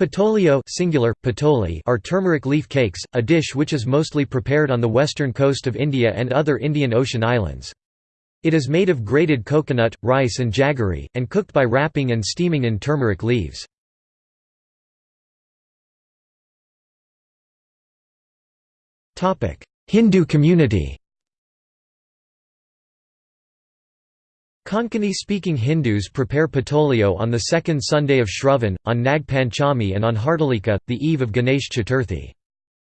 Patolio singular, patoli are turmeric leaf cakes, a dish which is mostly prepared on the western coast of India and other Indian Ocean islands. It is made of grated coconut, rice and jaggery, and cooked by wrapping and steaming in turmeric leaves. Hindu community Konkani-speaking Hindus prepare patolio on the second Sunday of Shravan, on Nag Panchami and on Hartalika, the eve of Ganesh Chaturthi.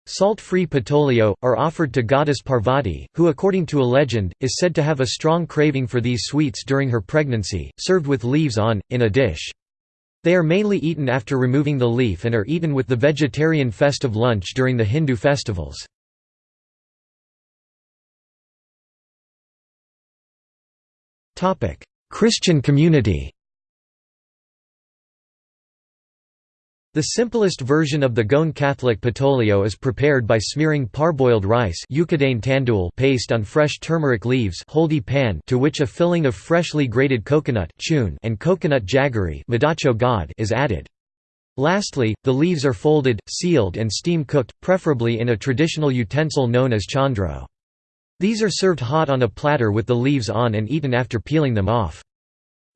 Salt-free patolio, are offered to goddess Parvati, who according to a legend, is said to have a strong craving for these sweets during her pregnancy, served with leaves on, in a dish. They are mainly eaten after removing the leaf and are eaten with the vegetarian festive lunch during the Hindu festivals. Christian community The simplest version of the Goan Catholic patolio is prepared by smearing parboiled rice tandul paste on fresh turmeric leaves pan to which a filling of freshly grated coconut and coconut jaggery is added. Lastly, the leaves are folded, sealed and steam cooked, preferably in a traditional utensil known as chandro. These are served hot on a platter with the leaves on and eaten after peeling them off.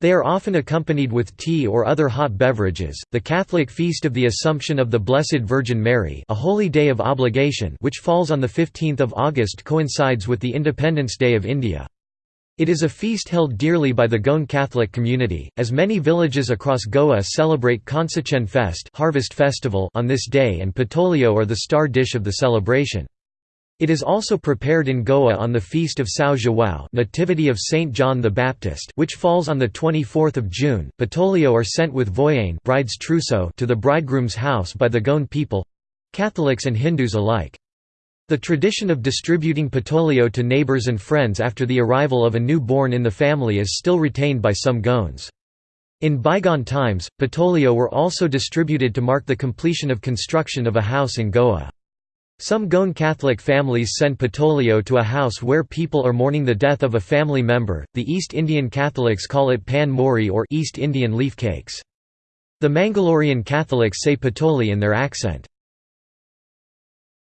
They are often accompanied with tea or other hot beverages. The Catholic feast of the Assumption of the Blessed Virgin Mary, a holy day of obligation, which falls on the 15th of August, coincides with the Independence Day of India. It is a feast held dearly by the Goan Catholic community, as many villages across Goa celebrate Konsachen Fest harvest festival on this day and patolio are the star dish of the celebration. It is also prepared in Goa on the feast of São João Nativity of Saint John the Baptist which falls on 24 June. Patolio are sent with voyane bride's trousseau to the bridegroom's house by the Goan people—Catholics and Hindus alike. The tradition of distributing patolio to neighbors and friends after the arrival of a newborn in the family is still retained by some Goans. In bygone times, patolio were also distributed to mark the completion of construction of a house in Goa. Some Goan Catholic families send patolio to a house where people are mourning the death of a family member. The East Indian Catholics call it pan mori or East Indian leaf cakes. The Mangalorean Catholics say patoli in their accent.